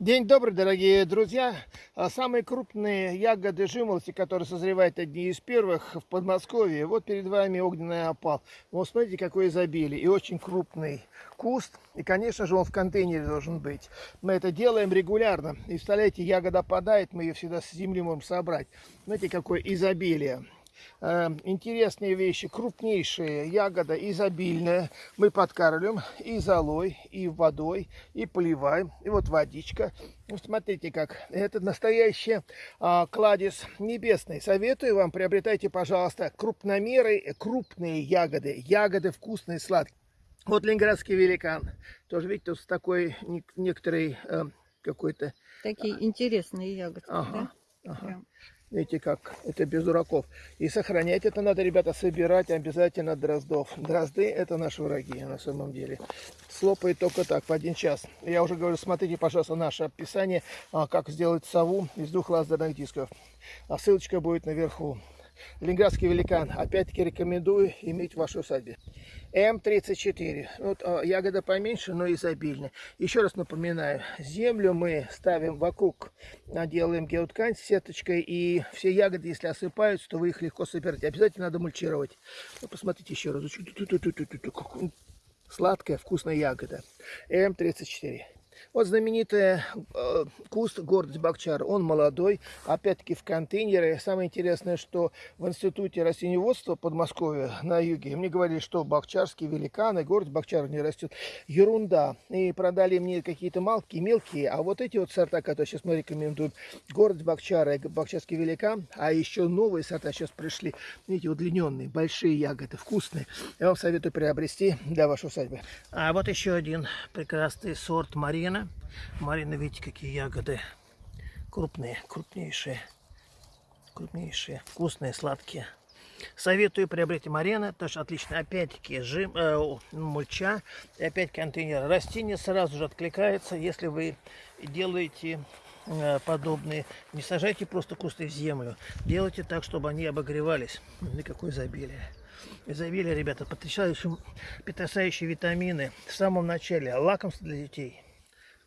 День добрый, дорогие друзья. А Самые крупные ягоды жимолости, которые созревают одни из первых в Подмосковье. Вот перед вами огненный опал. Вот смотрите, какое изобилие. И очень крупный куст. И, конечно же, он в контейнере должен быть. Мы это делаем регулярно. И, представляете, ягода падает, мы ее всегда с земли можем собрать. Смотрите, какое изобилие. Э, интересные вещи, крупнейшие, ягода изобильная. Мы подкармливаем и золой, и водой, и поливаем. И вот водичка. Ну, смотрите как. Это настоящий а, кладезь небесный. Советую вам, приобретайте, пожалуйста, крупномеры, крупные ягоды. Ягоды вкусные, сладкие. Вот ленинградский великан. Тоже, видите, тут такой некоторый э, какой-то... Такие а, интересные ягоды, ага, да? Ага. Прям. Видите как, это без дураков. И сохранять это надо, ребята, собирать обязательно дроздов. Дрозды это наши враги на самом деле. Слопает только так, в один час. Я уже говорю, смотрите, пожалуйста, наше описание, а, как сделать сову из двух лазерных дисков. А ссылочка будет наверху. Ленинградский великан. Опять-таки рекомендую иметь в вашей усадьбе. М34. Вот а, ягода поменьше, но изобильная. Еще раз напоминаю, землю мы ставим вокруг, делаем геоткань с сеточкой, и все ягоды, если осыпаются, то вы их легко собираете. Обязательно надо мульчировать. Ну, посмотрите еще раз. Сладкая, вкусная ягода. М34. Вот знаменитый э, куст гордость Бакчар. Он молодой, опять-таки в контейнере. Самое интересное, что в Институте растениеводства Подмосковья на юге мне говорили, что бакчарские великаны, гордость Бакчар не растет. Ерунда. И продали мне какие-то малки, мелкие. А вот эти вот сорта, которые сейчас мы рекомендуем, гордость Бакчара и бакчарский великан, а еще новые сорта сейчас пришли. Видите, удлиненные, большие ягоды, вкусные. Я вам советую приобрести для вашей усадьбы. А вот еще один прекрасный сорт Мария Марина. Марина, видите, какие ягоды. Крупные, крупнейшие. Крупнейшие, вкусные, сладкие. Советую приобрести Марина, тоже отлично. Опять-таки э, мульча, и опять контейнер. Растение сразу же откликается, если вы делаете э, подобные. Не сажайте просто кусты в землю. Делайте так, чтобы они обогревались. И какое изобилие. Изобилие, ребята, потрясающие, потрясающие витамины. В самом начале лакомство для детей.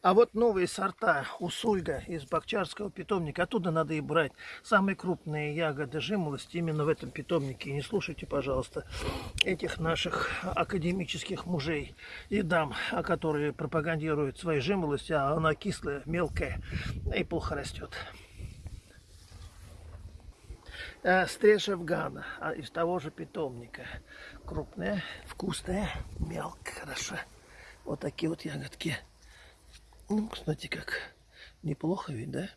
А вот новые сорта усульга из бакчарского питомника, оттуда надо и брать. Самые крупные ягоды жимолости именно в этом питомнике. не слушайте, пожалуйста, этих наших академических мужей и дам, которые пропагандируют свои жимолости, а она кислая, мелкая и плохо растет. А, Стриж Афгана а из того же питомника. Крупная, вкусная, мелкая, хорошо. Вот такие вот ягодки. Ну, кстати, как неплохо ведь, да?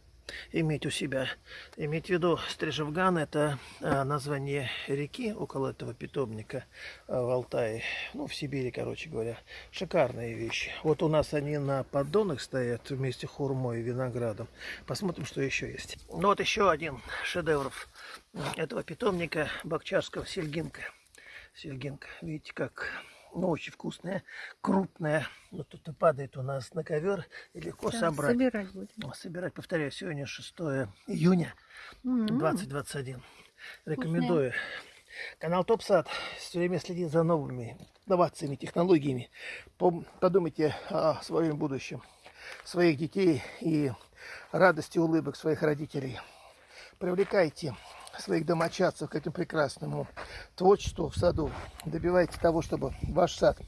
Иметь у себя. Иметь в виду, Стрижевган это а, название реки около этого питомника а, в Алтае. Ну, в Сибири, короче говоря. Шикарные вещи. Вот у нас они на поддонах стоят вместе хурмой и виноградом. Посмотрим, что еще есть. Ну, вот еще один шедевр этого питомника Бакчарского сельгинка. Сельгинка. Видите, как ну, очень вкусная, крупная. Вот тут и падает у нас на ковер, и легко да, собрать. Собирать будем. Собирать, повторяю, сегодня 6 июня mm -hmm. 2021. Рекомендую. Вкусная. Канал ТопСад все время следит за новыми инновациями, технологиями. Подумайте о своем будущем, своих детей и радости улыбок своих родителей. Привлекайте своих домочадцев к этому прекрасному творчеству в саду. Добивайте того, чтобы ваш сад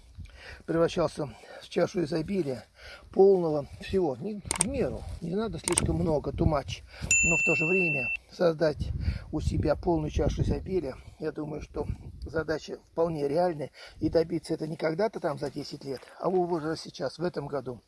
превращался в чашу изобилия, полного всего, не, в меру, не надо слишком много, тумач, но в то же время создать у себя полную чашу изобилия, я думаю, что задача вполне реальная, и добиться это не когда-то там за 10 лет, а уже сейчас, в этом году.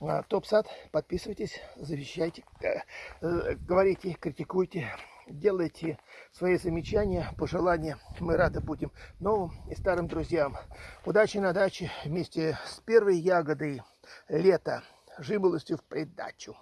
А, Топ-сад, подписывайтесь, завещайте, э, э, говорите, критикуйте, делайте свои замечания, пожелания. Мы рады будем новым и старым друзьям. Удачи на даче вместе с первой ягодой лета, жимолостью в придачу.